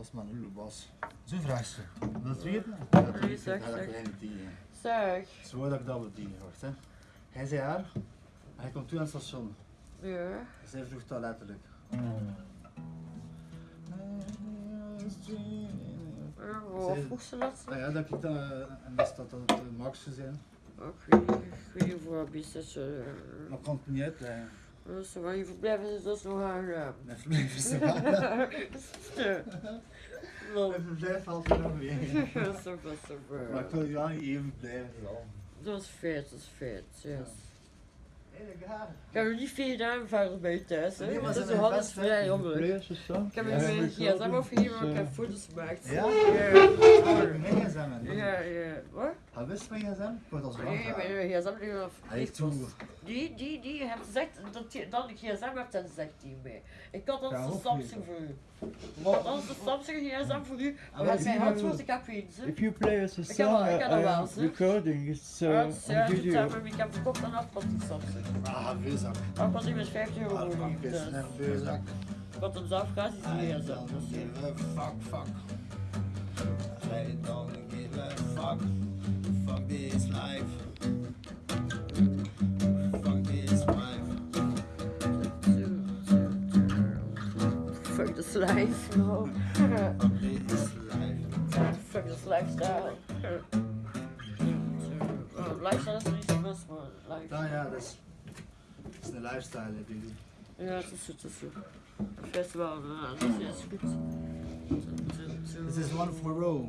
was maar een was. Zo vraagt ze. Wil je het weten? Nee, zeg, Ja, dat zeg. kleine die. Zeg. Zo dat ik dat we die hoort, hè. Hij zei haar, hij komt toe aan het station. Ja. Zij vroeg dat letterlijk. Ja, Wat vroeg ze dat? Nou ja, dat ik dat, en dat is dat dat het Maxje zijn. Ik weet niet, ik weet niet of wat is dat. Maar ik kan het niet uitleggen. Dus waar je verblijven is dus nog aangenaam. Mijn verblijf is er wel. Mijn verblijf valt er nog weer. Super, super. Maar ik wil jou niet even blijven. zo. Dat is vet, dat is vet, yes. Hé, ik heb er niet gedaan verder bij thuis, hè. Nee, maar dat is zo alles vrij of zo? Ik heb Ja, er ja, een zo. gsm overgegeven, maar ik heb Dus, foto's gemaakt. Ja? Ja. Ja, ja. Wat? Hij wist mijn gsm? Ik word als Nee, mijn gsm die af. Hij heeft toe. Die, die, die heeft gezegd dat je dan een gsm hebt en zegt die mee. Ik had Ja, anders de Samsung voor u. Ik had de Samsung gsm voor u. Ah, mijn je- handwoord, ik heb geen zin. If you play us a Ik heb song, al- ik heb uh, wel, zie. recording, it's uh, Ja, on ja, dat video. we, ik heb verkocht aan afpad die Samsung. Ah, veelzak. Maar ik was met 50 euro Ah, voor die. is veelzak. ik had hem zelf gratis I die don't gsm. Dus, fuck, fuck. I don't give a. Fuck this life, no. Fuck this life. Fuck lifestyle. Oh, lifestyle is niet zo best, maar life. Nou ja, dat is, dat is een lifestyle, hè, baby. Ja, het is goed, het is goed. Het festival, dat is goed. This is one for Rome.